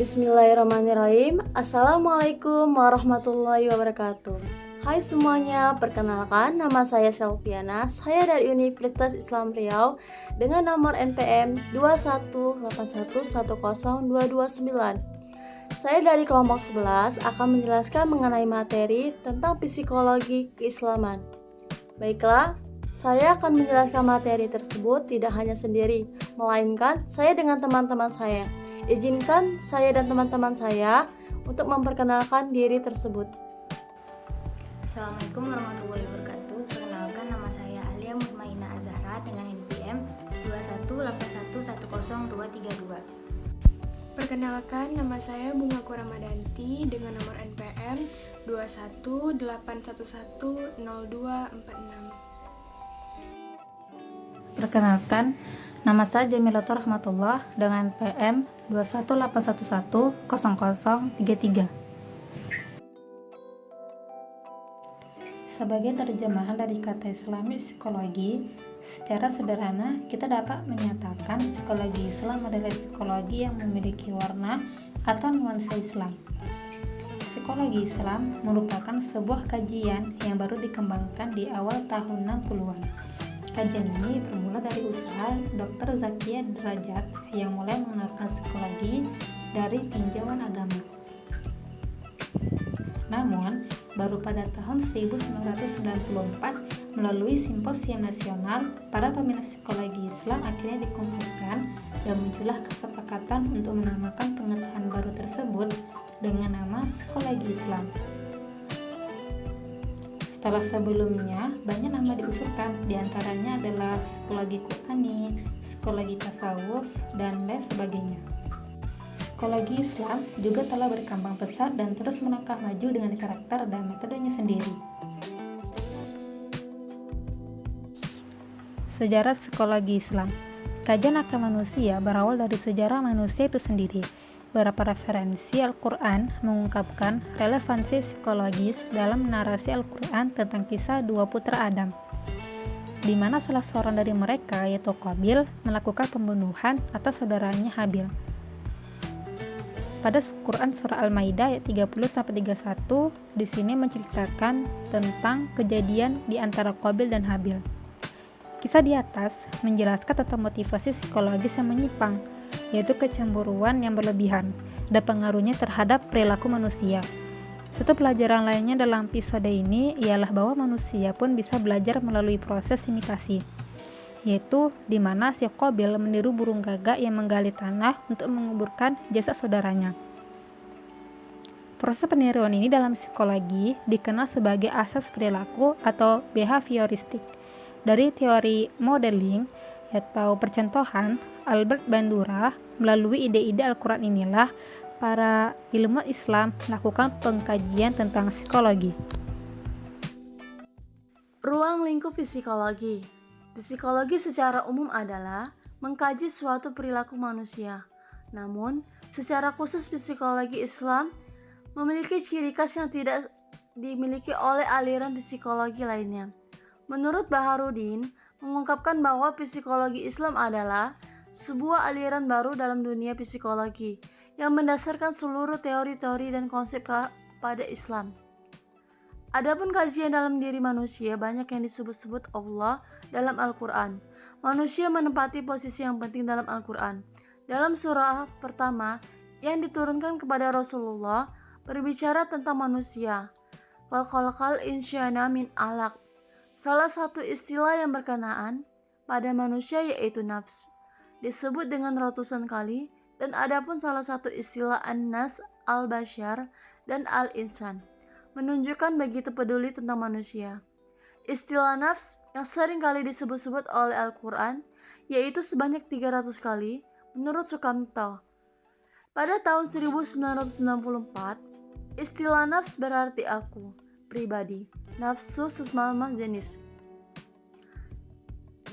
Bismillahirrahmanirrahim. Assalamualaikum warahmatullahi wabarakatuh. Hai semuanya, perkenalkan nama saya Selviana. Saya dari Universitas Islam Riau Dengan nomor NPM 218110229 Saya dari kelompok 11 akan menjelaskan mengenai materi tentang psikologi keislaman. Baiklah, saya akan menjelaskan materi tersebut tidak hanya sendiri, melainkan saya dengan teman-teman saya Izinkan saya dan teman-teman saya untuk memperkenalkan diri tersebut. Assalamualaikum warahmatullahi wabarakatuh. Perkenalkan nama saya Alia Mutmaina Azahra dengan NPM 218102332. Perkenalkan nama saya Bunga Kuramadanti dengan nomor NPM 218110246. Perkenalkan, nama saya Jamilatul Rahmatullah dengan PM 218110033. Sebagai terjemahan dari kata Islami psikologi, secara sederhana kita dapat menyatakan psikologi Islam adalah psikologi yang memiliki warna atau nuansa Islam. Psikologi Islam merupakan sebuah kajian yang baru dikembangkan di awal tahun 60-an Kajian ini bermula dari usaha Dr. Zakia Derajat yang mulai mengenalkan psikologi dari tinjauan agama. Namun, baru pada tahun 1994 melalui simposium nasional, para peminat psikologi Islam akhirnya dikumpulkan dan muncullah kesepakatan untuk menamakan pengetahuan baru tersebut dengan nama psikologi Islam. Setelah sebelumnya, banyak nama diusulkan, di antaranya adalah psikologi Qurani, psikologi tasawuf, dan lain sebagainya. Psikologi Islam juga telah berkembang pesat dan terus melangkah maju dengan karakter dan metodenya sendiri. Sejarah psikologi Islam Kajian akan manusia berawal dari sejarah manusia itu sendiri, Beberapa referensi Al-Quran mengungkapkan relevansi psikologis dalam narasi Al-Quran tentang kisah dua putra Adam, di mana salah seorang dari mereka, yaitu Qabil, melakukan pembunuhan atas saudaranya Habil. Pada Quran Surah Al-Maidah ayat 30-31, di sini menceritakan tentang kejadian di antara Qabil dan Habil. Kisah di atas menjelaskan tentang motivasi psikologis yang menyimpang, yaitu kecemburuan yang berlebihan dan pengaruhnya terhadap perilaku manusia. Satu pelajaran lainnya dalam episode ini ialah bahwa manusia pun bisa belajar melalui proses imitasi, yaitu di mana si Kobil meniru burung gagak yang menggali tanah untuk menguburkan jasa saudaranya. Proses peniruan ini dalam psikologi dikenal sebagai asas perilaku atau behavioristik. Dari teori modeling atau percontohan, Albert Bandura, melalui ide-ide Al-Quran inilah para ilmuwan Islam melakukan pengkajian tentang psikologi. Ruang lingkup psikologi Psikologi secara umum adalah mengkaji suatu perilaku manusia. Namun, secara khusus psikologi Islam memiliki ciri khas yang tidak dimiliki oleh aliran psikologi lainnya. Menurut Baharudin, mengungkapkan bahwa psikologi Islam adalah sebuah aliran baru dalam dunia psikologi yang mendasarkan seluruh teori-teori dan konsep pada Islam. Adapun kajian dalam diri manusia banyak yang disebut-sebut Allah dalam Al-Quran. Manusia menempati posisi yang penting dalam Al-Quran. Dalam surah pertama yang diturunkan kepada Rasulullah berbicara tentang manusia. Wal insyana min alaq. Salah satu istilah yang berkenaan pada manusia yaitu nafs disebut dengan ratusan kali dan ada pun salah satu istilah an-nas al-bashar dan al-insan menunjukkan begitu peduli tentang manusia. Istilah nafs yang sering kali disebut-sebut oleh Al-Quran yaitu sebanyak 300 kali menurut Sukamto. Pada tahun 1994, istilah nafs berarti aku, pribadi, nafsu sesama jenis.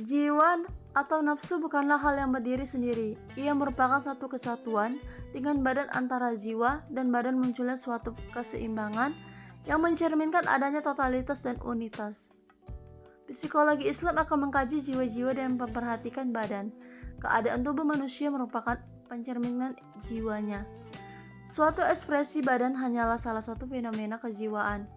Jiwa atau nafsu bukanlah hal yang berdiri sendiri. Ia merupakan satu kesatuan dengan badan antara jiwa dan badan munculnya suatu keseimbangan yang mencerminkan adanya totalitas dan unitas. Psikologi Islam akan mengkaji jiwa-jiwa dan memperhatikan badan. Keadaan tubuh manusia merupakan pencerminan jiwanya. Suatu ekspresi badan hanyalah salah satu fenomena kejiwaan.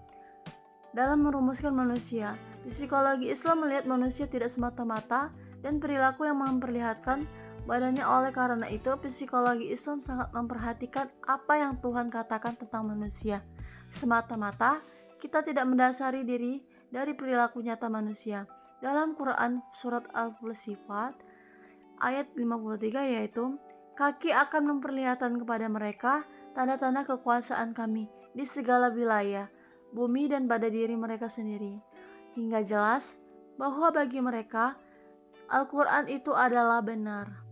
Dalam merumuskan manusia, psikologi Islam melihat manusia tidak semata-mata dan perilaku yang memperlihatkan badannya oleh karena itu psikologi Islam sangat memperhatikan apa yang Tuhan katakan tentang manusia. Semata-mata kita tidak mendasari diri dari perilaku nyata manusia. Dalam Quran surat Al-Sifat ayat 53 yaitu kaki akan memperlihatkan kepada mereka tanda-tanda kekuasaan kami di segala wilayah, bumi dan pada diri mereka sendiri. Hingga jelas bahwa bagi mereka Al-Quran itu adalah benar.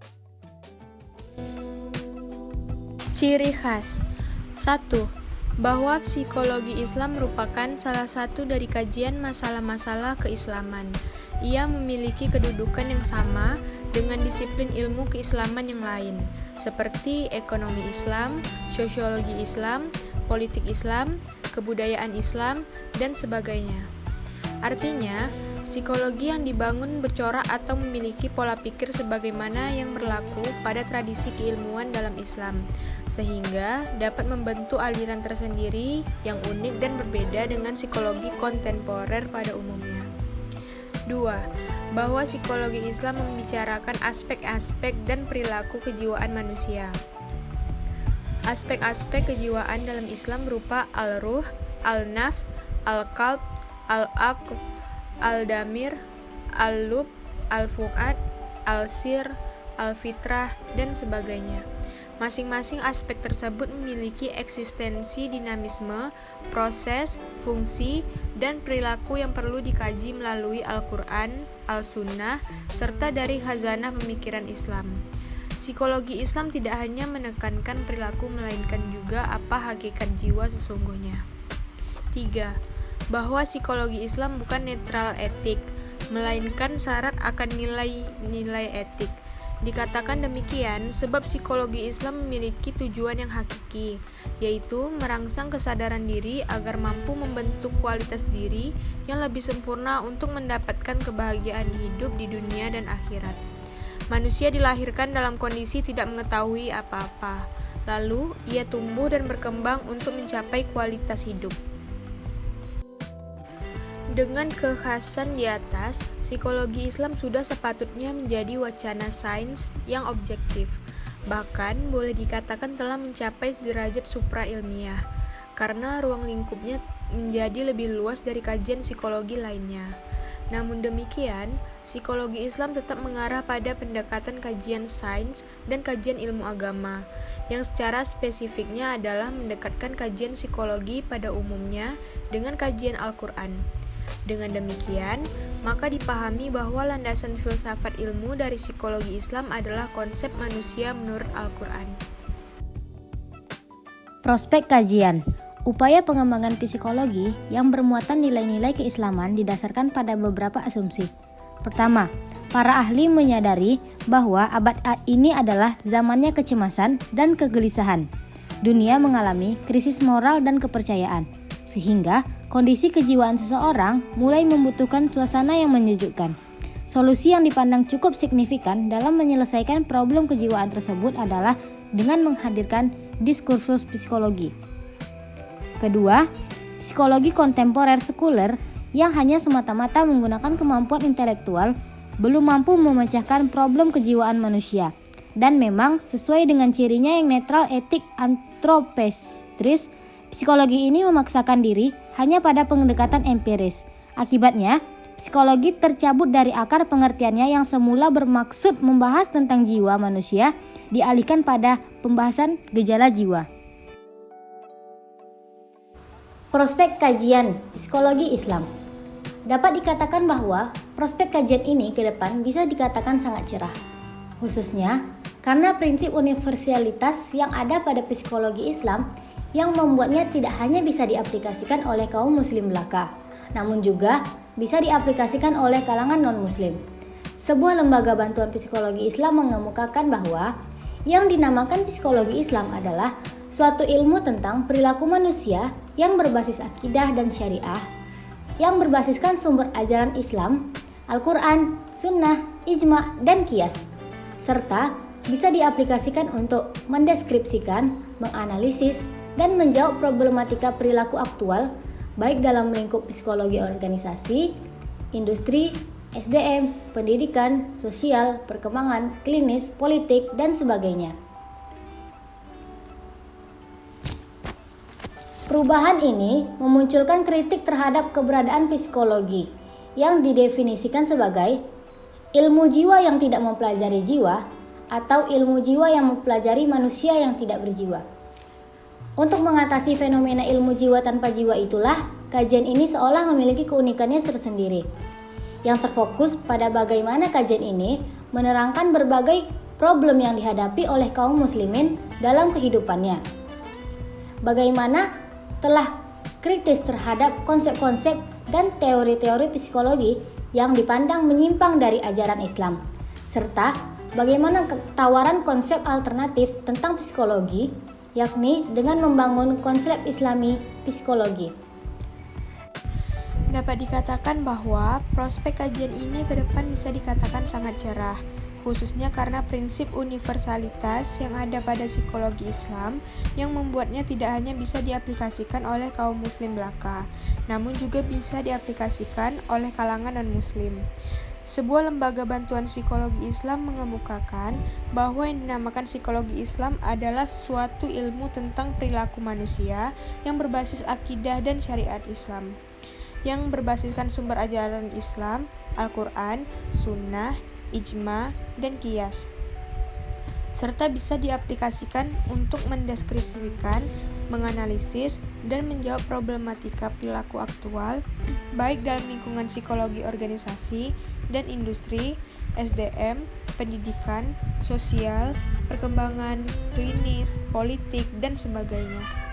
Ciri khas 1 bahwa psikologi Islam merupakan salah satu dari kajian masalah-masalah keislaman. Ia memiliki kedudukan yang sama dengan disiplin ilmu keislaman yang lain, seperti ekonomi Islam, sosiologi Islam, politik Islam, kebudayaan Islam, dan sebagainya. Artinya, Psikologi yang dibangun bercorak atau memiliki pola pikir sebagaimana yang berlaku pada tradisi keilmuan dalam Islam, sehingga dapat membentuk aliran tersendiri yang unik dan berbeda dengan psikologi kontemporer pada umumnya. 2. Bahwa psikologi Islam membicarakan aspek-aspek dan perilaku kejiwaan manusia. Aspek-aspek kejiwaan dalam Islam berupa al-ruh, al-nafs, al-qalb, al-aql, Al-Damir, Al-Lub, Al-Fuad, Al-Sir, Al-Fitrah, dan sebagainya. Masing-masing aspek tersebut memiliki eksistensi dinamisme, proses, fungsi, dan perilaku yang perlu dikaji melalui Al-Quran, Al-Sunnah, serta dari khazanah pemikiran Islam. Psikologi Islam tidak hanya menekankan perilaku melainkan juga apa hakikat jiwa sesungguhnya. 3 bahwa psikologi Islam bukan netral etik, melainkan syarat akan nilai-nilai etik. Dikatakan demikian sebab psikologi Islam memiliki tujuan yang hakiki, yaitu merangsang kesadaran diri agar mampu membentuk kualitas diri yang lebih sempurna untuk mendapatkan kebahagiaan hidup di dunia dan akhirat. Manusia dilahirkan dalam kondisi tidak mengetahui apa-apa, lalu ia tumbuh dan berkembang untuk mencapai kualitas hidup. Dengan kekhasan di atas, psikologi Islam sudah sepatutnya menjadi wacana sains yang objektif, bahkan boleh dikatakan telah mencapai derajat supra ilmiah, karena ruang lingkupnya menjadi lebih luas dari kajian psikologi lainnya. Namun demikian, psikologi Islam tetap mengarah pada pendekatan kajian sains dan kajian ilmu agama, yang secara spesifiknya adalah mendekatkan kajian psikologi pada umumnya dengan kajian Al-Quran. Dengan demikian, maka dipahami bahwa landasan filsafat ilmu dari psikologi Islam adalah konsep manusia menurut Al-Quran. Prospek kajian Upaya pengembangan psikologi yang bermuatan nilai-nilai keislaman didasarkan pada beberapa asumsi. Pertama, para ahli menyadari bahwa abad ini adalah zamannya kecemasan dan kegelisahan. Dunia mengalami krisis moral dan kepercayaan, sehingga kondisi kejiwaan seseorang mulai membutuhkan suasana yang menyejukkan. Solusi yang dipandang cukup signifikan dalam menyelesaikan problem kejiwaan tersebut adalah dengan menghadirkan diskursus psikologi. Kedua, psikologi kontemporer sekuler yang hanya semata-mata menggunakan kemampuan intelektual belum mampu memecahkan problem kejiwaan manusia dan memang sesuai dengan cirinya yang netral etik antropestris Psikologi ini memaksakan diri hanya pada pendekatan empiris. Akibatnya, psikologi tercabut dari akar pengertiannya yang semula bermaksud membahas tentang jiwa manusia, dialihkan pada pembahasan gejala jiwa. Prospek kajian psikologi Islam dapat dikatakan bahwa prospek kajian ini ke depan bisa dikatakan sangat cerah, khususnya karena prinsip universalitas yang ada pada psikologi Islam yang membuatnya tidak hanya bisa diaplikasikan oleh kaum muslim belaka, namun juga bisa diaplikasikan oleh kalangan non-muslim. Sebuah lembaga bantuan psikologi Islam mengemukakan bahwa yang dinamakan psikologi Islam adalah suatu ilmu tentang perilaku manusia yang berbasis akidah dan syariah, yang berbasiskan sumber ajaran Islam, Al-Quran, Sunnah, Ijma, dan Kias, serta bisa diaplikasikan untuk mendeskripsikan, menganalisis, dan menjawab problematika perilaku aktual baik dalam lingkup psikologi organisasi, industri, SDM, pendidikan, sosial, perkembangan, klinis, politik, dan sebagainya. Perubahan ini memunculkan kritik terhadap keberadaan psikologi yang didefinisikan sebagai ilmu jiwa yang tidak mempelajari jiwa atau ilmu jiwa yang mempelajari manusia yang tidak berjiwa. Untuk mengatasi fenomena ilmu jiwa tanpa jiwa itulah kajian ini seolah memiliki keunikannya tersendiri yang terfokus pada bagaimana kajian ini menerangkan berbagai problem yang dihadapi oleh kaum muslimin dalam kehidupannya. Bagaimana telah kritis terhadap konsep-konsep dan teori-teori psikologi yang dipandang menyimpang dari ajaran Islam, serta bagaimana tawaran konsep alternatif tentang psikologi, yakni dengan membangun konsep Islami psikologi. Dapat dikatakan bahwa prospek kajian ini ke depan bisa dikatakan sangat cerah khususnya karena prinsip universalitas yang ada pada psikologi Islam yang membuatnya tidak hanya bisa diaplikasikan oleh kaum muslim belaka, namun juga bisa diaplikasikan oleh kalangan non-muslim. Sebuah lembaga bantuan psikologi Islam mengemukakan bahwa yang dinamakan psikologi Islam adalah suatu ilmu tentang perilaku manusia yang berbasis akidah dan syariat Islam yang berbasiskan sumber ajaran Islam, Al-Quran, Sunnah, ijma, dan kias serta bisa diaplikasikan untuk mendeskripsikan, menganalisis, dan menjawab problematika perilaku aktual, baik dalam lingkungan psikologi organisasi dan industri, SDM, pendidikan, sosial, perkembangan klinis, politik, dan sebagainya.